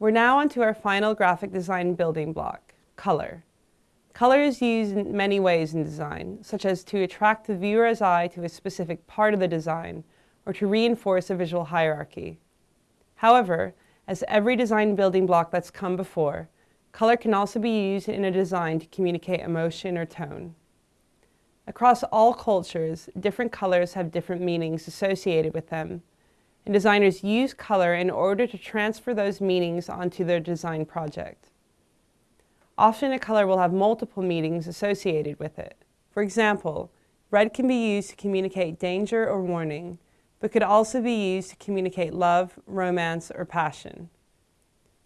We're now onto our final graphic design building block, color. Color is used in many ways in design, such as to attract the viewer's eye to a specific part of the design, or to reinforce a visual hierarchy. However, as every design building block that's come before, color can also be used in a design to communicate emotion or tone. Across all cultures, different colors have different meanings associated with them, and designers use color in order to transfer those meanings onto their design project. Often a color will have multiple meanings associated with it. For example, red can be used to communicate danger or warning, but could also be used to communicate love, romance, or passion.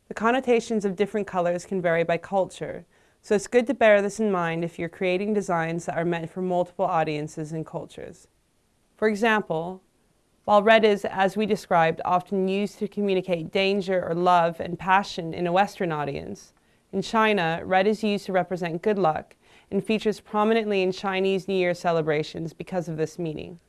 The connotations of different colors can vary by culture, so it's good to bear this in mind if you're creating designs that are meant for multiple audiences and cultures. For example, while red is, as we described, often used to communicate danger or love and passion in a Western audience, in China, red is used to represent good luck and features prominently in Chinese New Year celebrations because of this meaning.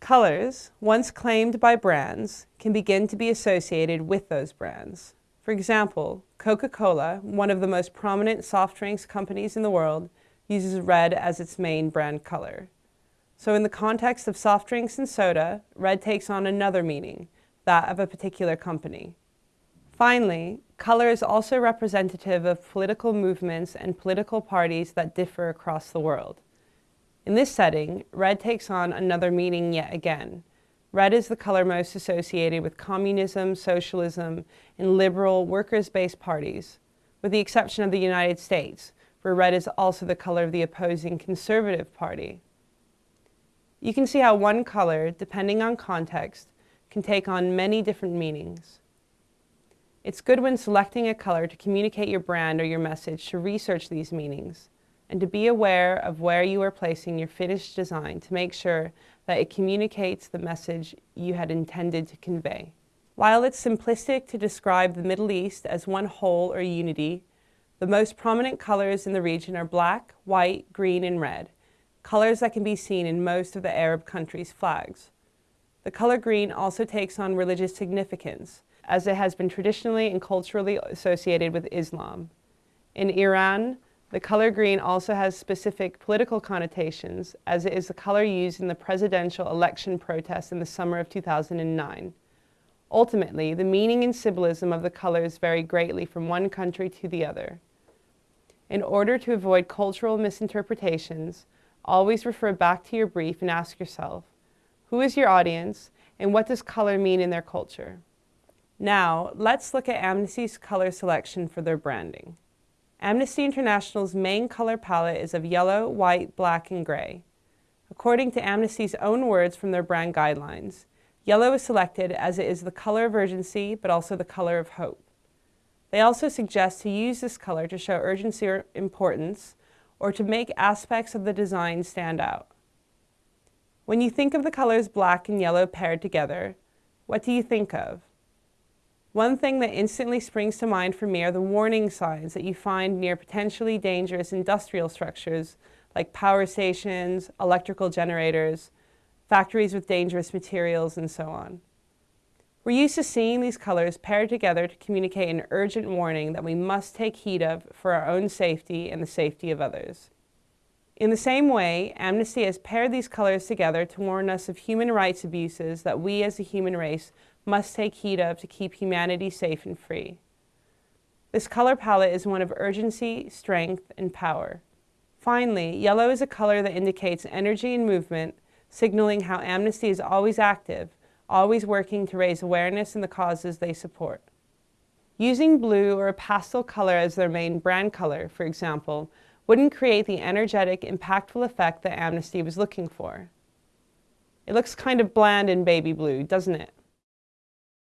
Colors, once claimed by brands, can begin to be associated with those brands. For example, Coca-Cola, one of the most prominent soft drinks companies in the world, uses red as its main brand color. So in the context of soft drinks and soda, red takes on another meaning, that of a particular company. Finally, color is also representative of political movements and political parties that differ across the world. In this setting, red takes on another meaning yet again. Red is the color most associated with communism, socialism, and liberal workers-based parties, with the exception of the United States, where red is also the color of the opposing conservative party. You can see how one color, depending on context, can take on many different meanings. It's good when selecting a color to communicate your brand or your message to research these meanings and to be aware of where you are placing your finished design to make sure that it communicates the message you had intended to convey. While it's simplistic to describe the Middle East as one whole or unity, the most prominent colors in the region are black, white, green, and red, colors that can be seen in most of the Arab countries' flags. The color green also takes on religious significance, as it has been traditionally and culturally associated with Islam. In Iran, the color green also has specific political connotations, as it is the color used in the presidential election protests in the summer of 2009. Ultimately, the meaning and symbolism of the colors vary greatly from one country to the other. In order to avoid cultural misinterpretations, always refer back to your brief and ask yourself, who is your audience and what does color mean in their culture? Now, let's look at Amnesty's color selection for their branding. Amnesty International's main color palette is of yellow, white, black, and gray. According to Amnesty's own words from their brand guidelines, yellow is selected as it is the color of urgency, but also the color of hope. They also suggest to use this color to show urgency or importance, or to make aspects of the design stand out. When you think of the colors black and yellow paired together, what do you think of? One thing that instantly springs to mind for me are the warning signs that you find near potentially dangerous industrial structures like power stations, electrical generators, factories with dangerous materials, and so on. We're used to seeing these colors paired together to communicate an urgent warning that we must take heed of for our own safety and the safety of others. In the same way, Amnesty has paired these colors together to warn us of human rights abuses that we as a human race must take heed of to keep humanity safe and free. This color palette is one of urgency, strength, and power. Finally, yellow is a color that indicates energy and movement, signaling how Amnesty is always active, always working to raise awareness in the causes they support. Using blue or a pastel color as their main brand color, for example, wouldn't create the energetic, impactful effect that Amnesty was looking for. It looks kind of bland in baby blue, doesn't it?